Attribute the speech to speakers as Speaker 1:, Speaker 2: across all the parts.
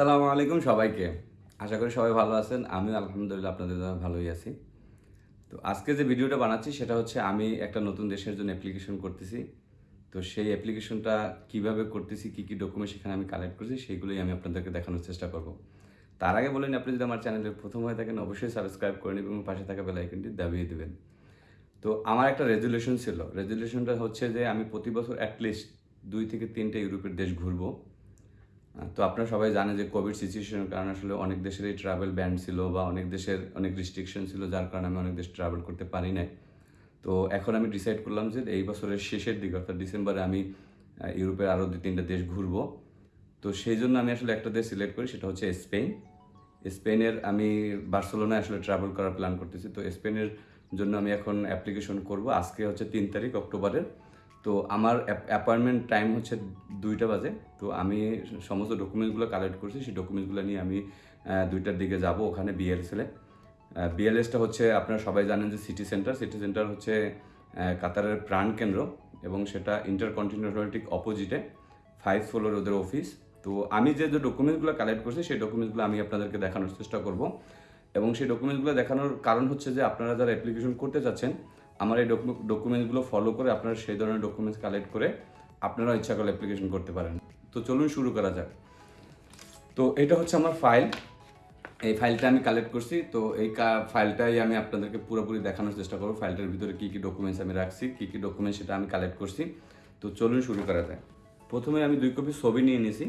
Speaker 1: সালামু আলাইকুম সবাইকে। আশা করি সবাই ভালো আছেন। আমিও আলহামদুলিল্লাহ আপনাদের ভালোই আছি। তো আজকে যে ভিডিওটা বানাচ্ছি, সেটা হচ্ছে আমি একটা নতুন দেশের জন্য অ্যাপ্লিকেশন করতেছি। তো সেই অ্যাপ্লিকেশনটা কীভাবে করতেছি, কী কী ডকুমেন্ট সেখানে আমি কালেক্ট করছি সেইগুলোই আমি আপনাদেরকে দেখানোর চেষ্টা করব। তার আগে বলেন আপনি যদি আমার চ্যানেলে প্রথম হয়ে থাকেন, অবশ্যই সাবস্ক্রাইব করে নেবেন এবং পাশে থাকা বেল আইকনটি দাবিয়ে দেবেন। তো আমার একটা রেজুলেশন ছিল। রেজুলেশনটা হচ্ছে যে, আমি প্রতি বছর অ্যাটলিস্ট দুই থেকে তিনটে ইউরোপের দেশ ঘুরবো। তো আপনারা সবাই জানেন যে কোভিড সিচুয়েশনের কারণে আসলে অনেক দেশেরই ট্রাভেল ব্যান ছিল বা অনেক দেশের অনেক রিস্ট্রিকশন ছিল, যার কারণে আমি অনেক দেশ ট্রাভেল করতে পারি নাই। তো এখন আমি ডিসাইড করলাম যে এই বছরের শেষের দিকে, অর্থাৎ ডিসেম্বরে আমি ইউরোপের আরও দুই তিনটা দেশ ঘুরবো। তো সেই জন্য আমি আসলে একটা দেশ সিলেক্ট করি, সেটা হচ্ছে স্পেন স্পেনের আমি বার্সেলোনায় আসলে ট্রাভেল করার প্ল্যান করতেছি। তো স্পেনের জন্য আমি এখন অ্যাপ্লিকেশন করব। আজকে হচ্ছে তিন তারিখ অক্টোবরের। তো আমার অ্যাপয়েন্টমেন্ট টাইম হচ্ছে দুইটা বাজে। তো আমি সমস্ত ডকুমেন্টসগুলো কালেক্ট করছি। সেই ডকুমেন্টসগুলো নিয়ে আমি দুইটার দিকে যাব ওখানে বিএলএসএলে বিএলএসটা হচ্ছে আপনারা সবাই জানেন যে সিটি সেন্টার সিটি সেন্টার হচ্ছে কাতারের প্রাণ কেন্দ্র এবং সেটা ইন্টারকন্টিনেন্টাল ঠিক অপোজিটে ফাইভ ফ্লোর ওদের অফিস তো আমি যে যে ডকুমেন্টসগুলো কালেক্ট করছি, সেই ডকুমেন্টসগুলো আমি আপনাদেরকে দেখানোর চেষ্টা করব। এবং সেই ডকুমেন্টসগুলো দেখানোর কারণ হচ্ছে যে, আপনারা যারা অ্যাপ্লিকেশন করতে চাচ্ছেন, আমার এই ডকুমেন্টসগুলো ফলো করে আপনারা সেই ধরনের ডকুমেন্টস কালেক্ট করে আপনারা ইচ্ছা করলে অ্যাপ্লিকেশন করতে পারেন। তো চলুন শুরু করা যাক। তো এটা হচ্ছে আমার ফাইল এই ফাইলটা আমি কালেক্ট করছি। তো এই ফাইলটাই আমি আপনাদেরকে পুরোপুরি দেখানোর চেষ্টা করব। ফাইলটার ভিতরে কী কী ডকুমেন্টস আমি রাখছি, কী কী ডকুমেন্টস সেটা আমি কালেক্ট করছি। তো চলুন শুরু করা যায় প্রথমে আমি দুই কপি ছবি নিয়ে নিয়েছি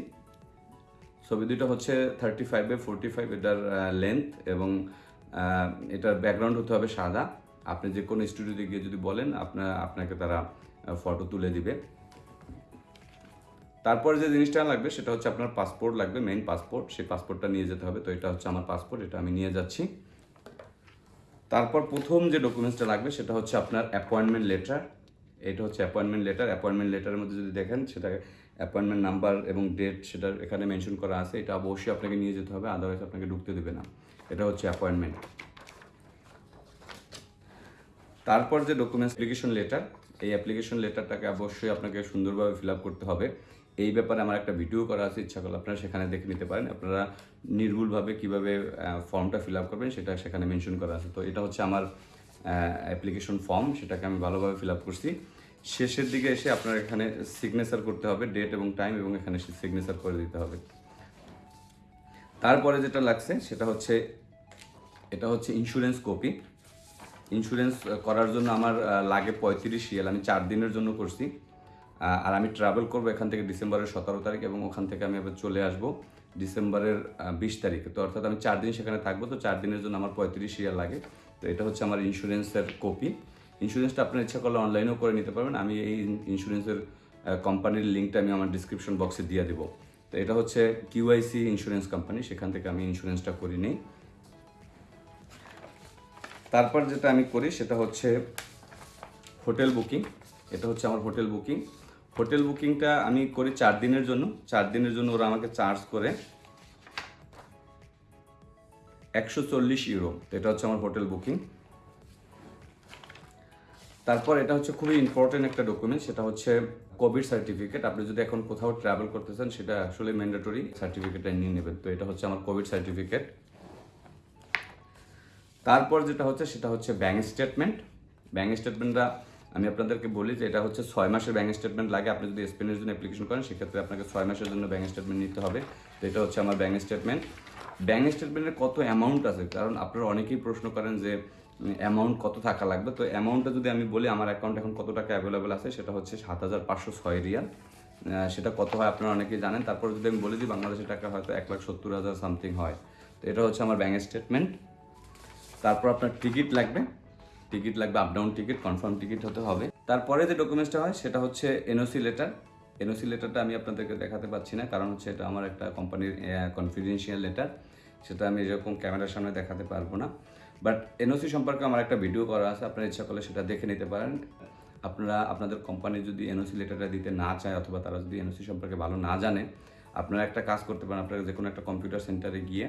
Speaker 1: ছবি দুইটা হচ্ছে thirty five by forty five এটার লেন্থ এবং এটার ব্যাকগ্রাউন্ড হতে হবে সাদা। আপনি যে কোনো স্টুডিওতে গিয়ে যদি বলেন আপনার আপনাকে তারা ফটো তুলে দিবে। তারপর যে জিনিসটা লাগবে সেটা হচ্ছে আপনার পাসপোর্ট লাগবে মেইন পাসপোর্ট সেই পাসপোর্টটা নিয়ে যেতে হবে। তো এটা হচ্ছে আমার পাসপোর্ট এটা আমি নিয়ে যাচ্ছি। তারপর প্রথম যে ডকুমেন্টসটা লাগবে সেটা হচ্ছে আপনার অ্যাপয়েন্টমেন্ট লেটার এটা হচ্ছে অ্যাপয়েন্টমেন্ট লেটার অ্যাপয়েন্টমেন্ট লেটারের মধ্যে যদি দেখেন, সেটা অ্যাপয়েন্টমেন্ট নাম্বার এবং ডেট সেটা এখানে মেনশন করা আছে। এটা অবশ্যই আপনাকে নিয়ে যেতে হবে আদারওয়াইজ আপনাকে ঢুকতে দেবে না। এটা হচ্ছে অ্যাপয়েন্টমেন্ট তারপর যে ডকুমেন্টস অ্যাপ্লিকেশন লেটার এই অ্যাপ্লিকেশন লেটারটাকে অবশ্যই আপনাকে সুন্দরভাবে ফিল করতে হবে। এই ব্যাপারে আমার একটা ভিডিও করা আছে, ইচ্ছা করলে আপনারা সেখানে দেখে নিতে পারেন। আপনারা নির্ভুলভাবে কীভাবে ফর্মটা ফিল আপ করবেন সেটা সেখানে মেনশন করা আছে। তো এটা হচ্ছে আমার অ্যাপ্লিকেশন ফর্ম সেটাকে আমি ভালোভাবে ফিল আপ করছি। শেষের দিকে এসে আপনার এখানে সিগনেচার করতে হবে ডেট এবং টাইম এবং এখানে সিগনেচার করে দিতে হবে। তারপরে যেটা লাগছে, সেটা হচ্ছে, এটা হচ্ছে ইন্স্যুরেন্স কপি ইন্স্যুরেন্স করার জন্য আমার লাগে পঁয়ত্রিশ রিয়াল। আমি চার দিনের জন্য করছি। আর আমি ট্রাভেল করব এখান থেকে ডিসেম্বরের সতেরো তারিখ এবং ওখান থেকে আমি আবার চলে আসব ডিসেম্বরের বিশ তারিখে। তো অর্থাৎ আমি চার দিন সেখানে থাকব, তো চার দিনের জন্য আমার পঁয়ত্রিশ রিয়াল লাগে। তো এটা হচ্ছে আমার ইন্স্যুরেন্সের কপি ইন্স্যুরেন্সটা আপনার ইচ্ছা করলে অনলাইনেও করে নিতে পারবেন। আমি এই ইন্স্যুরেন্সের কোম্পানির লিঙ্কটা আমি আমার ডিসক্রিপশন বক্সে দিয়ে দেবো। তো এটা হচ্ছে কিউআইসি ইন্স্যুরেন্স কোম্পানি সেখান থেকে আমি ইন্স্যুরেন্সটা করি নিই। তারপর যেটা আমি করি, সেটা হচ্ছে হোটেল বুকিং এটা হচ্ছে আমার হোটেল বুকিং হোটেল বুকিংটা আমি করি চার দিনের জন্য। চার দিনের জন্য ওরা আমাকে চার্জ করে একশো চল্লিশ ইউরো। এটা হচ্ছে আমার হোটেল বুকিং। তারপর এটা হচ্ছে খুবই ইম্পর্টেন্ট একটা ডকুমেন্ট সেটা হচ্ছে কোভিড সার্টিফিকেট আপনি যদি এখন কোথাও ট্রাভেল করতে চান, সেটা আসলে ম্যান্ডেটরি সার্টিফিকেটটা নিয়ে নেবেন। তো এটা হচ্ছে আমার কোভিড সার্টিফিকেট তারপর যেটা হচ্ছে, সেটা হচ্ছে ব্যাঙ্ক স্টেটমেন্ট ব্যাঙ্ক স্টেটমেন্টটা আমি আপনাদেরকে বলি যে এটা হচ্ছে ছয় মাসের ব্যাঙ্ক স্টেটমেন্ট লাগে। আপনি যদি স্পেনের জন্য অ্যাপ্লিকেশন করেন, সেক্ষেত্রে আপনাকে ছয় মাসের জন্য ব্যাঙ্ক স্টেটমেন্ট নিতে হবে। তো এটা হচ্ছে আমার ব্যাঙ্ক স্টেটমেন্ট ব্যাঙ্ক স্টেটমেন্টের কত অ্যামাউন্ট আছে? কারণ আপনারা অনেকেই প্রশ্ন করেন যে অ্যামাউন্ট কত থাকা লাগবে? তো অ্যামাউন্টটা যদি আমি বলি, আমার অ্যাকাউন্ট এখন কত টাকা অ্যাভেলেবেল আছে? সেটা হচ্ছে সাত হাজার পাঁচশো ছয় রিয়াল। সেটা কত হয় আপনারা অনেকেই জানেন। তারপর যদি আমি বলে দিই, বাংলাদেশের টাকা হয়তো এক লাখ সত্তর হাজার সামথিং হয়। তো এটা হচ্ছে আমার ব্যাঙ্ক স্টেটমেন্ট তারপর আপনার টিকিট লাগবে। টিকিট লাগবে up down ticket confirm ticket হতে হবে। তারপরে যে ডকুমেন্টসটা হয়, সেটা হচ্ছে এনওসি লেটার এনওসি লেটারটা আমি আপনাদেরকে দেখাতে পাচ্ছি না, কারণ হচ্ছে এটা আমার একটা কোম্পানির কনফিডেন্সিয়াল লেটার সেটা আমি এরকম ক্যামেরার সামনে দেখাতে পারব না। বাট এনওসি সম্পর্কে আমার একটা ভিডিও করা আছে, আপনারা ইচ্ছা করলে সেটা দেখে নিতে পারেন। আপনারা, আপনাদের কোম্পানি যদি এনওসি লেটারটা দিতে না চায়, অথবা তারা যদি এনওসি সম্পর্কে ভালো না জানে, আপনারা একটা কাজ করতে পারেন, আপনারা যে কোনো একটা কম্পিউটার সেন্টারে গিয়ে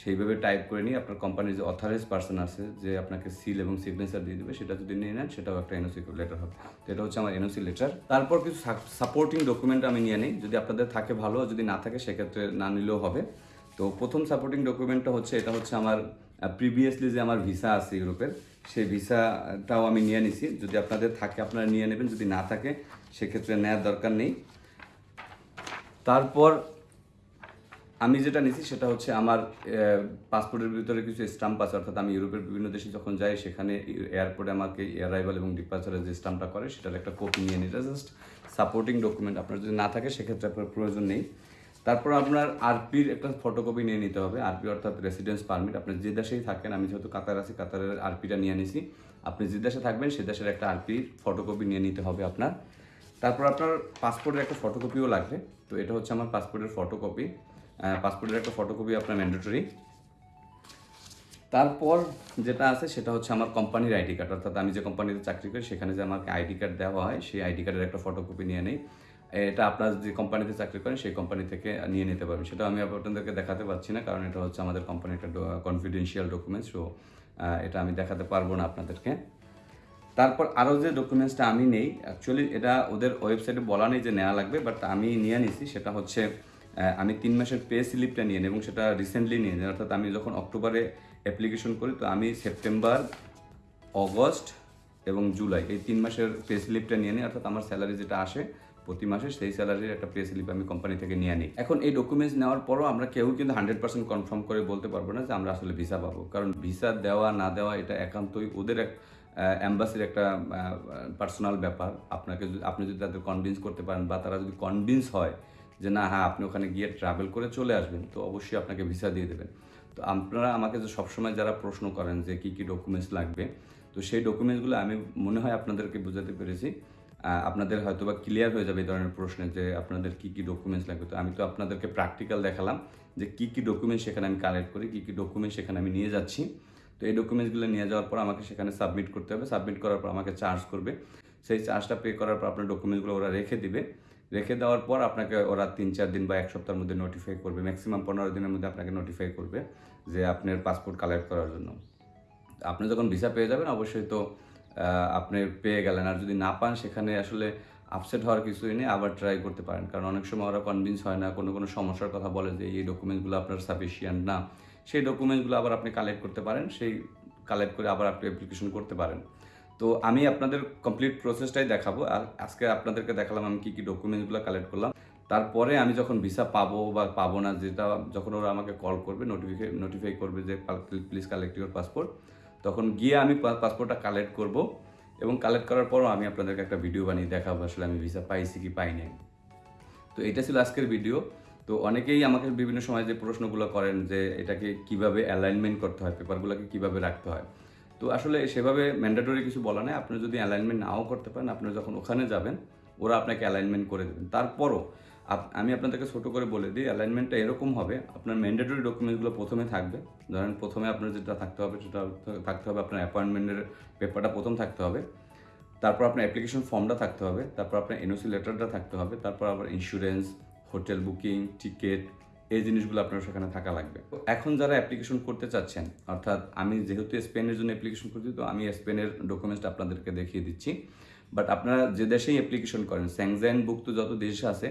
Speaker 1: সেইভাবে টাইপ করে নিয়ে আপনার কোম্পানির যে অথরাইজ পার্সন আছে, যে আপনাকে সিল এবং সিগনেচার দিয়ে দেবে, সেটা যদি নিয়ে নেন, সেটাও একটা এনওসি লেটার হবে। তো এটা হচ্ছে আমার এনওসি লেটার তারপর কিছু সাপোর্টিং ডকুমেন্ট আমি নিয়ে নিই। যদি আপনাদের থাকে ভালো যদি না থাকে, সেক্ষেত্রে না নিলেও হবে। তো প্রথম সাপোর্টিং ডকুমেন্টটা হচ্ছে, এটা হচ্ছে আমার প্রিভিয়াসলি যে আমার ভিসা আছে ইউরোপের, সেই ভিসাটাও আমি নিয়ে নিছি। যদি আপনাদের থাকে, আপনারা নিয়ে নেবেন। যদি না থাকে, সেক্ষেত্রে নেওয়ার দরকার নেই। তারপর আমি যেটা নিছি সেটা হচ্ছে আমার পাসপোর্টের ভিতরে কিছু স্টাম্প আছে, অর্থাৎ আমি ইউরোপের বিভিন্ন দেশে যখন যাই, সেখানে এয়ারপোর্টে আমাকে অ্যারাইভাল এবং ডিপার্চারের যে স্টাম্পটা করে, সেটার একটা কপি নিয়ে নিই। জাস্ট সাপোর্টিং ডকুমেন্ট আপনার যদি না থাকে, সেক্ষেত্রে আপনার প্রয়োজন নেই। তারপর আপনার আরপির একটা ফটোকপি নিয়ে নিতে হবে। আরপি অর্থাৎ রেসিডেন্স পারমিট আপনি যে দেশেই থাকেন, আমি যেহেতু কাতার আছি, কাতারের আরপিটা নিয়ে নিছি, আপনি যে দেশে থাকবেন, সে দেশের একটা আরপির ফটোকপি নিয়ে নিতে হবে আপনার। তারপর আপনার পাসপোর্টের একটা ফটোকপিও লাগবে। তো এটা হচ্ছে আমার পাসপোর্টের ফটোকপি পাসপোর্টের একটা ফটোকপি আপনার ম্যান্ডেটরি তারপর যেটা আছে সেটা হচ্ছে আমার কোম্পানির আইডি কার্ড অর্থাৎ আমি যে কোম্পানিতে চাকরি করি, সেখানে যে আমাকে আইডি কার্ড দেওয়া হয়, সেই আইডি কার্ডের একটা ফটোকপি নিয়ে নেই। এটা আপনার যে কোম্পানিতে চাকরি করেন, সেই কোম্পানি থেকে নিয়ে নিতে পারবেন। সেটা আমি আপনাদেরকে দেখাতে পারছি না, কারণ এটা হচ্ছে আমাদের কোম্পানির একটা কনফিডেন্সিয়াল ডকুমেন্টস সো এটা আমি দেখাতে পারব না আপনাদেরকে। তারপর আরও যে ডকুমেন্টসটা আমি নেই অ্যাকচুয়ালি এটা ওদের ওয়েবসাইটে বলা নেই যে নেওয়া লাগবে বাট আমি নিয়ে নিছি, সেটা হচ্ছে আমি তিন মাসের পে স্লিপটা নিয়ে এবং সেটা রিসেন্টলি নিয়ে নিই অর্থাৎ আমি যখন অক্টোবরে অ্যাপ্লিকেশন করি, তো আমি সেপ্টেম্বর অগস্ট এবং জুলাই এই তিন মাসের পে স্লিপটা নিয়ে নিই। অর্থাৎ আমার স্যালারি যেটা আসে প্রতি মাসে, সেই স্যালারির একটা পে স্লিপ আমি কোম্পানি থেকে নিয়ে নিই। এখন এই ডকুমেন্টস নেওয়ার পরও আমরা কেউ কিন্তু হান্ড্রেড পার্সেন্ট কনফার্ম করে বলতে পারব না যে আমরা আসলে ভিসা পাবো। কারণ ভিসা দেওয়া, না দেওয়া, এটা একান্তই ওদের এক অ্যাম্বাসির একটা পার্সোনাল ব্যাপার। আপনাকে আপনি যদি তাদের কনভিন্স করতে পারেন বা তারা যদি কনভিন্স হয় যে না হ্যাঁ আপনি ওখানে গিয়ে ট্রাভেল করে চলে আসবেন, তো অবশ্যই আপনাকে ভিসা দিয়ে দেবেন। তো আপনারা আমাকে যে সবসময় যারা প্রশ্ন করেন যে কী কী ডকুমেন্টস লাগবে, তো সেই ডকুমেন্টসগুলো আমি মনে হয় আপনাদেরকে বোঝাতে পেরেছি। আপনাদের হয়তো বা ক্লিয়ার হয়ে যাবে এই ধরনের প্রশ্নে যে আপনাদের কী কী ডকুমেন্টস লাগবে। তো আমি তো আপনাদেরকে প্র্যাকটিক্যাল দেখালাম যে কী কী ডকুমেন্টস সেখানে আমি কালেক্ট করি, কী কী ডকুমেন্টস সেখানে আমি নিয়ে যাচ্ছি। তো এই ডকুমেন্টসগুলো নিয়ে যাওয়ার পর আমাকে সেখানে সাবমিট করতে হবে। সাবমিট করার পর আমাকে চার্জ করবে। সেই চার্জটা পে করার পর আপনার ডকুমেন্টসগুলো ওরা রেখে দিবে। রেখে দেওয়ার পর আপনাকে ওরা তিন চার দিন বা এক সপ্তাহের মধ্যে নোটিফাই করবে। ম্যাক্সিমাম পনেরো দিনের মধ্যে আপনাকে নোটিফাই করবে যে আপনার পাসপোর্ট কালেক্ট করার জন্য। আপনি যখন ভিসা পেয়ে যাবেন, অবশ্যই তো আপনি পেয়ে গেলেন। আর যদি না পান, সেখানে আসলে আপসেট হওয়ার কিছুই নেই, আবার ট্রাই করতে পারেন। কারণ অনেক সময় ওরা কনভিন্স হয় না, কোনো কোনো সমস্যার কথা বলে যে এই ডকুমেন্টসগুলো আপনার সাফিসিয়েন্ট না। সেই ডকুমেন্টসগুলো আবার আপনি কালেক্ট করতে পারেন, সেই কালেক্ট করে আবার আপনি অ্যাপ্লিকেশন করতে পারেন। তো আমি আপনাদের কমপ্লিট প্রসেসটাই দেখাবো। আর আজকে আপনাদেরকে দেখালাম আমি কী কী ডকুমেন্টসগুলো কালেক্ট করলাম। তারপরে আমি যখন ভিসা পাবো বা পাবো না, যেটা যখন ওরা আমাকে কল করবে নোটিফিকে নোটিফাই করবে যে প্লিজ কালেক্ট ইউর পাসপোর্ট তখন গিয়ে আমি পাসপোর্টটা কালেক্ট করব। এবং কালেক্ট করার পরও আমি আপনাদেরকে একটা ভিডিও বানিয়ে দেখাবো, আসলে আমি ভিসা পাইছি কি পাইনি। তো এটা ছিল আজকের ভিডিও তো অনেকেই আমাকে বিভিন্ন সময় যে প্রশ্নগুলো করেন যে এটাকে কীভাবে অ্যালাইনমেন্ট করতে হয় পেপারগুলোকে কীভাবে রাখতে হয়। তো আসলে সেভাবে ম্যান্ডেটরি কিছু বলা নেই। আপনি যদি অ্যালাইনমেন্ট নাও করতে পারেন আপনি যখন ওখানে যাবেন, ওরা আপনাকে অ্যালাইনমেন্ট করে দেবেন। তারপরও আমি আপনাদেরকে ছোট করে বলে দিই অ্যালাইনমেন্টটা এরকম হবে, আপনার ম্যান্ডেটরি ডকুমেন্টসগুলো প্রথমে থাকবে। ধরেন প্রথমে আপনার যেটা থাকতে হবে, সেটা থাকতে হবে, আপনার অ্যাপয়েন্টমেন্টের পেপারটা প্রথম থাকতে হবে। তারপর আপনার অ্যাপ্লিকেশন ফর্মটা থাকতে হবে, তারপর আপনার এনওসি লেটারটা থাকতে হবে, তারপর আবার ইন্স্যুরেন্স হোটেল বুকিং টিকিট এই জিনিসগুলো আপনার সেখানে থাকা লাগবে। তো এখন যারা অ্যাপ্লিকেশন করতে চাচ্ছেন, অর্থাৎ আমি যেহেতু স্পেনের জন্য অ্যাপ্লিকেশন করছি, তো আমি স্পেনের ডকুমেন্টসটা আপনাদেরকে দেখিয়ে দিচ্ছি। বাট আপনারা যে দেশেই অ্যাপ্লিকেশন করেন স্যাংজাইনভুক্ত যত দেশ আছে,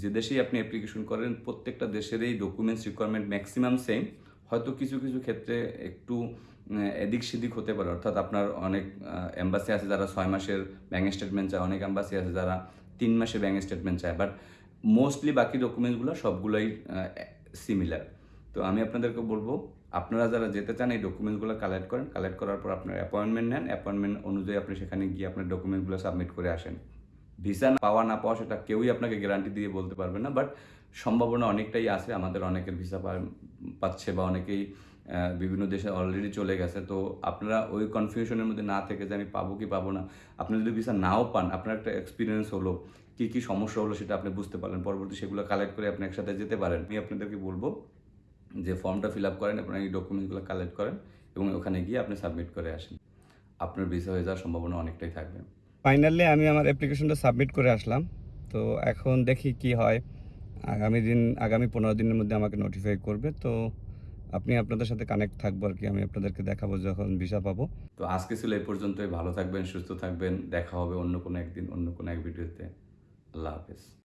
Speaker 1: যে দেশেই আপনি অ্যাপ্লিকেশন করেন, প্রত্যেকটা দেশেরই ডকুমেন্টস রিকোয়ারমেন্ট ম্যাক্সিমাম সেম হয়তো কিছু কিছু ক্ষেত্রে একটু এদিক সেদিক হতে পারে। অর্থাৎ আপনার অনেক অ্যাম্বাসি আছে যারা ছয় মাসের ব্যাঙ্ক স্টেটমেন্ট চায়, অনেক অ্যাম্বাসি আছে যারা তিন মাসের ব্যাঙ্ক স্টেটমেন্ট চায়। বাট মোস্টলি বাকি ডকুমেন্টসগুলো সবগুলোই সিমিলার তো আমি আপনাদেরকে বলব, আপনারা যারা যেতে চান এই ডকুমেন্টসগুলো কালেক্ট করেন। কালেক্ট করার পর আপনার অ্যাপয়েন্টমেন্ট নেন। অ্যাপয়েন্টমেন্ট অনুযায়ী আপনি সেখানে গিয়ে আপনার ডকুমেন্টগুলো সাবমিট করে আসেন। ভিসা পাওয়া, না পাওয়া সেটা কেউই আপনাকে গ্যারান্টি দিয়ে বলতে পারবে না বাট সম্ভাবনা অনেকটাই আছে। আমাদের অনেকের ভিসা পাচ্ছে বা অনেকেই বিভিন্ন দেশে অলরেডি চলে গেছে। তো আপনারা ওই কনফিউশনের মধ্যে না থেকে যে আমি পাবো কি পাবো না, আপনি যদি ভিসা নাও পান, আপনার একটা এক্সপিরিয়েন্স হলো। কি কি সমস্যা হলো সেটা আপনি বুঝতে পারলেন। পরবর্তী সেগুলো কালেক্ট করে আপনি একসাথে যেতে পারেন। আমি আপনাদেরকে বলব যে ফর্মটা ফিল আপ করেন আপনার এই ডকুমেন্টসগুলো কালেক্ট করেন এবং ওখানে গিয়ে আপনি সাবমিট করে আসেন। আপনার ভিসা হয়ে যাওয়ার সম্ভাবনা অনেকটাই থাকবে।
Speaker 2: ফাইনালি আমি আমার অ্যাপ্লিকেশনটা সাবমিট করে আসলাম। তো এখন দেখি কি হয়। আগামী দিন আগামী পনেরো দিনের মধ্যে আমাকে নোটিফাই করবে। তো আপনি আপনাদের সাথে কানেক্ট থাকব আর কি। আমি আপনাদেরকে দেখাবো যখন ভিসা পাবো।
Speaker 1: তো আজকে ছিল এই পর্যন্তই। ভালো থাকবেন সুস্থ থাকবেন। দেখা হবে অন্য কোনো একদিন অন্য কোনো এক ভিডিওতে love is.